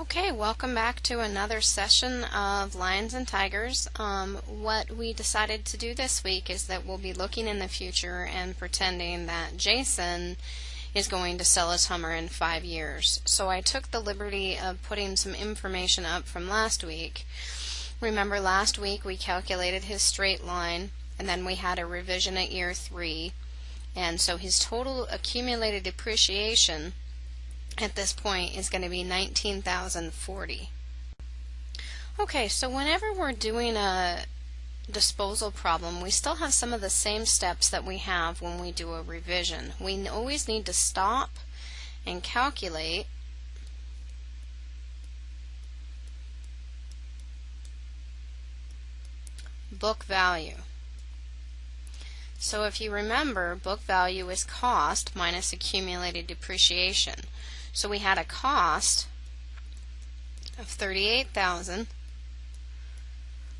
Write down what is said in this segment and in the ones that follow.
Okay, welcome back to another session of Lions and Tigers. Um, what we decided to do this week is that we'll be looking in the future and pretending that Jason is going to sell his Hummer in five years. So I took the liberty of putting some information up from last week. Remember last week we calculated his straight line and then we had a revision at year three and so his total accumulated depreciation at this point is going to be 19,040. Okay, so whenever we're doing a disposal problem, we still have some of the same steps that we have when we do a revision. We always need to stop and calculate book value. So if you remember, book value is cost minus accumulated depreciation. So we had a cost of 38,000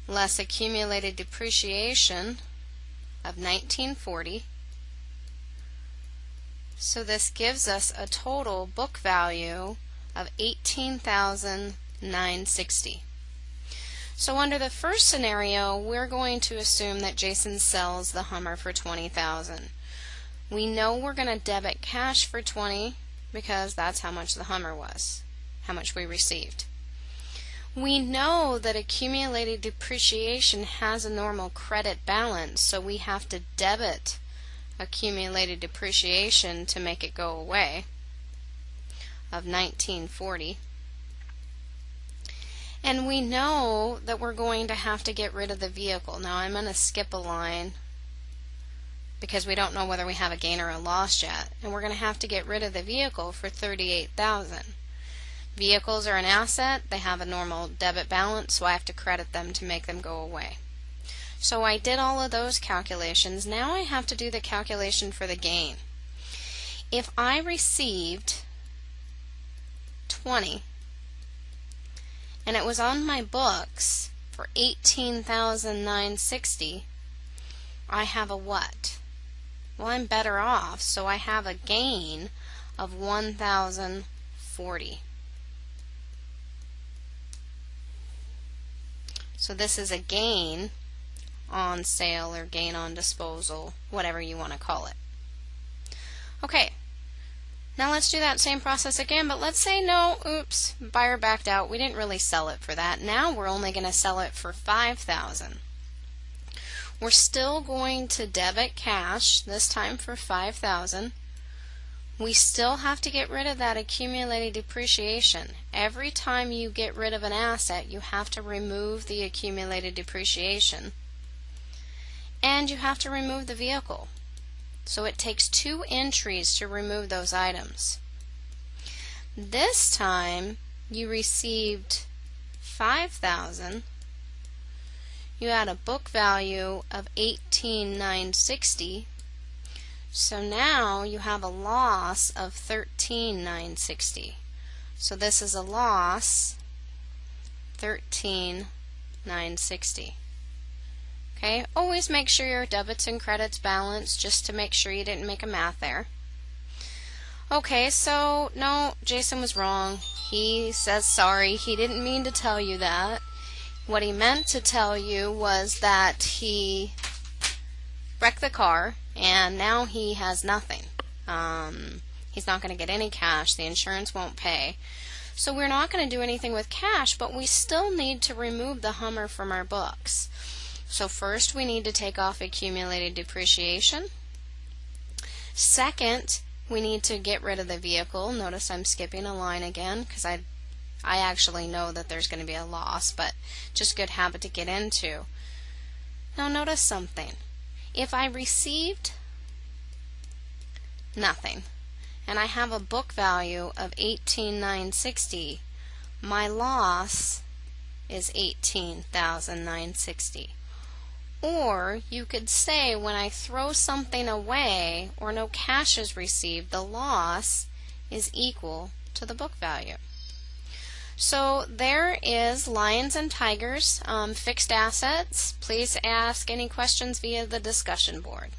less accumulated depreciation of 1940. So this gives us a total book value of 18,960. So under the first scenario, we're going to assume that Jason sells the Hummer for 20,000. We know we're going to debit cash for 20 because that's how much the Hummer was, how much we received. We know that accumulated depreciation has a normal credit balance, so we have to debit accumulated depreciation to make it go away of 1940. And we know that we're going to have to get rid of the vehicle. Now I'm going to skip a line because we don't know whether we have a gain or a loss yet. And we're going to have to get rid of the vehicle for 38000 Vehicles are an asset. They have a normal debit balance, so I have to credit them to make them go away. So I did all of those calculations. Now I have to do the calculation for the gain. If I received 20 and it was on my books for 18,960, I have a what? Well, I'm better off, so I have a gain of 1,040. So this is a gain on sale or gain on disposal, whatever you want to call it. Okay, now let's do that same process again, but let's say no, oops, buyer backed out. We didn't really sell it for that. Now we're only going to sell it for 5000 we're still going to debit cash, this time for 5000 we still have to get rid of that accumulated depreciation. Every time you get rid of an asset, you have to remove the accumulated depreciation. And you have to remove the vehicle. So it takes two entries to remove those items. This time, you received 5000 you had a book value of 18960 so now you have a loss of 13960 so this is a loss 13960 okay always make sure your debits and credits balance just to make sure you didn't make a math there okay so no Jason was wrong. He says sorry. He didn't mean to tell you that what he meant to tell you was that he wrecked the car and now he has nothing. Um, he's not going to get any cash. The insurance won't pay. So we're not going to do anything with cash, but we still need to remove the Hummer from our books. So first we need to take off accumulated depreciation. Second, we need to get rid of the vehicle. Notice I'm skipping a line again because I I actually know that there's going to be a loss, but just good habit to get into. Now notice something. If I received nothing, and I have a book value of 18960, my loss is 18,960. Or you could say when I throw something away or no cash is received, the loss is equal to the book value. So there is Lions and Tigers, um, fixed assets. Please ask any questions via the discussion board.